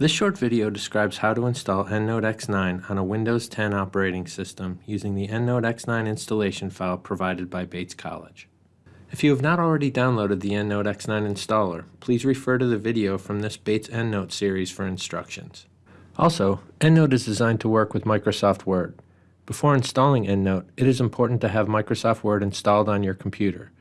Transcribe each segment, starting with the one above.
This short video describes how to install EndNote X9 on a Windows 10 operating system using the EndNote X9 installation file provided by Bates College. If you have not already downloaded the EndNote X9 installer, please refer to the video from this Bates EndNote series for instructions. Also, EndNote is designed to work with Microsoft Word. Before installing EndNote, it is important to have Microsoft Word installed on your computer.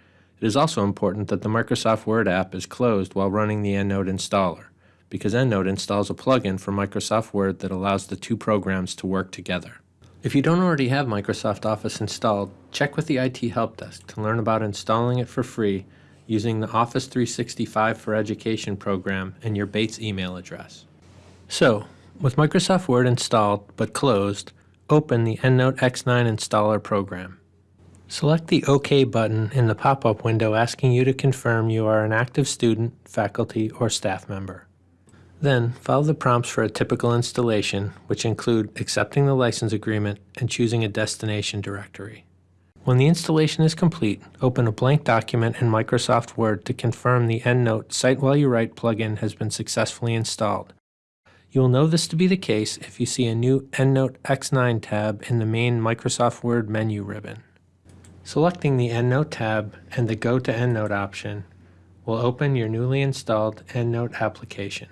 It is also important that the Microsoft Word app is closed while running the EndNote installer because EndNote installs a plugin for Microsoft Word that allows the two programs to work together. If you don't already have Microsoft Office installed, check with the IT Help Desk to learn about installing it for free using the Office 365 for Education program and your Bates email address. So, with Microsoft Word installed but closed, open the EndNote X9 installer program. Select the OK button in the pop-up window asking you to confirm you are an active student, faculty, or staff member. Then, follow the prompts for a typical installation, which include accepting the license agreement and choosing a destination directory. When the installation is complete, open a blank document in Microsoft Word to confirm the EndNote Cite While You Write plugin has been successfully installed. You will know this to be the case if you see a new EndNote X9 tab in the main Microsoft Word menu ribbon. Selecting the EndNote tab and the Go to EndNote option will open your newly installed EndNote application.